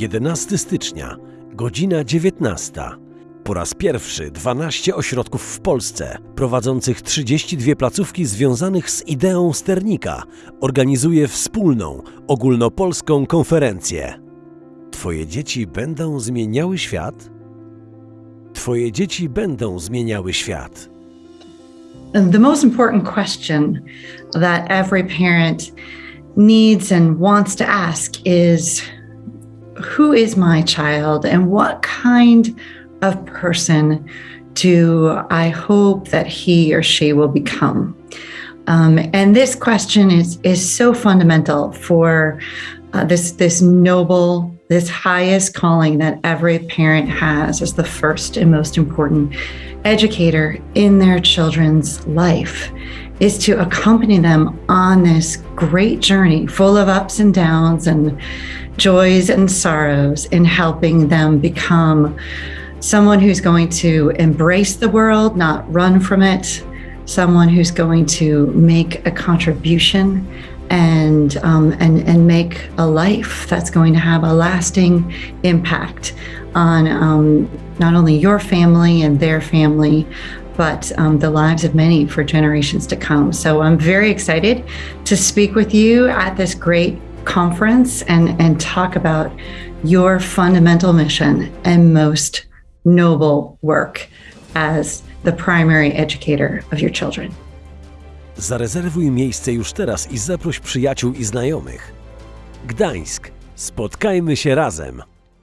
11 stycznia, godzina 19. Po raz pierwszy 12 ośrodków w Polsce, prowadzących 32 placówki związanych z ideą sternika, organizuje wspólną, ogólnopolską konferencję. Twoje dzieci będą zmieniały świat? Twoje dzieci będą zmieniały świat. The most important question that every parent needs and wants to ask is Who is my child, and what kind of person do I hope that he or she will become? Um, and this question is, is so fundamental for uh, this, this noble, this highest calling that every parent has as the first and most important educator in their children's life is to accompany them on this great journey full of ups and downs and joys and sorrows in helping them become someone who's going to embrace the world, not run from it, someone who's going to make a contribution and um, and and make a life that's going to have a lasting impact on um, not only your family and their family, but um, the lives of many for generations to come. So I'm very excited to speak with you at this great conference and and talk about your fundamental mission and most noble work as the primary educator of your children. Zarezerwuj miejsce już teraz i zaproś przyjaciół i znajomych. Gdańsk. Spotkajmy się razem.